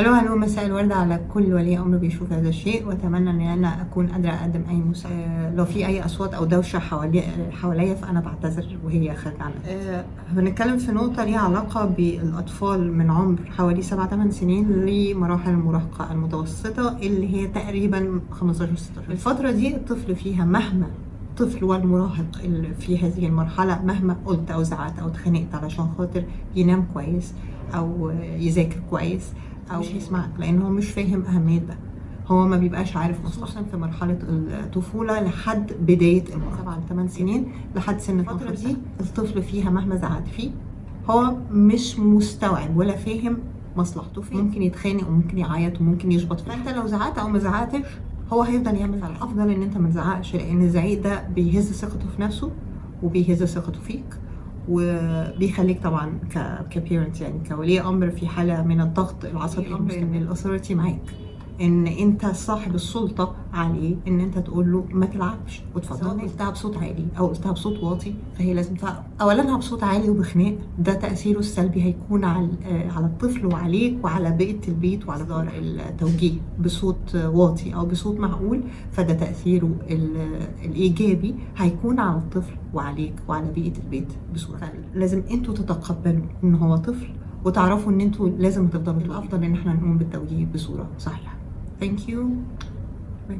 هلو هلو مساء الورد على كل ولي أمر بيشوف هذا الشيء. وأتمنى ان أنا أكون قادره اقدم أي مساعده لو في أي أصوات أو دوشة حوالي حواليا فأنا بعتذر وهي خارجه عنها. أه بنتكلم في نقطة ليها علاقة بالأطفال من عمر حوالي 7 8 سنين لمراحل المراهقة المتوسطة اللي هي تقريبا 15 16 الفترة دي الطفل فيها مهما الطفل والمراهق اللي في هذه المرحلة مهما قلت أو زعقت أو اتخانقت علشان خاطر ينام كويس أو يذاكر كويس أو مش هيسمعك لأن هو مش فاهم أهمية ده. هو ما بيبقاش عارف خصوصا في مرحلة الطفولة لحد بداية ل 8 سنين لحد سن الفترة دي الطفل فيها مهما زعقت فيه هو مش مستوعب ولا فاهم مصلحته. فيه ممكن يتخانق وممكن يعيط وممكن يشبط فأنت لو زعقت أو ما زعقتش هو هيفضل يعمل على الأفضل إن أنت ما تزعقش لأن الزعيق ده بيهز ثقته في نفسه وبيهز ثقته فيك. وبيخليك طبعا كبيرنت يعني كولي أمر في حالة من الضغط العصبي ان الاثوريتي معاك. إن أنت صاحب السلطة عليه إن أنت تقول له ما تلعبش. وتفضل قلتها بصوت عالي أو قلتها بصوت واطي فهي لازم اولا بصوت عالي وبخناق. ده تأثيره السلبي هيكون على على الطفل وعليك وعلى بقيه البيت وعلى دار التوجيه بصوت واطي أو بصوت معقول. فده تأثيره الإيجابي هيكون على الطفل وعليك وعلى بقيه البيت بصورة لازم أنتوا تتقبلوا إن هو طفل وتعرفوا إن أنتوا لازم تفضلوا. الأفضل إن إحنا نقوم بالتوجيه بصورة صحيحة. Thank you. Bye.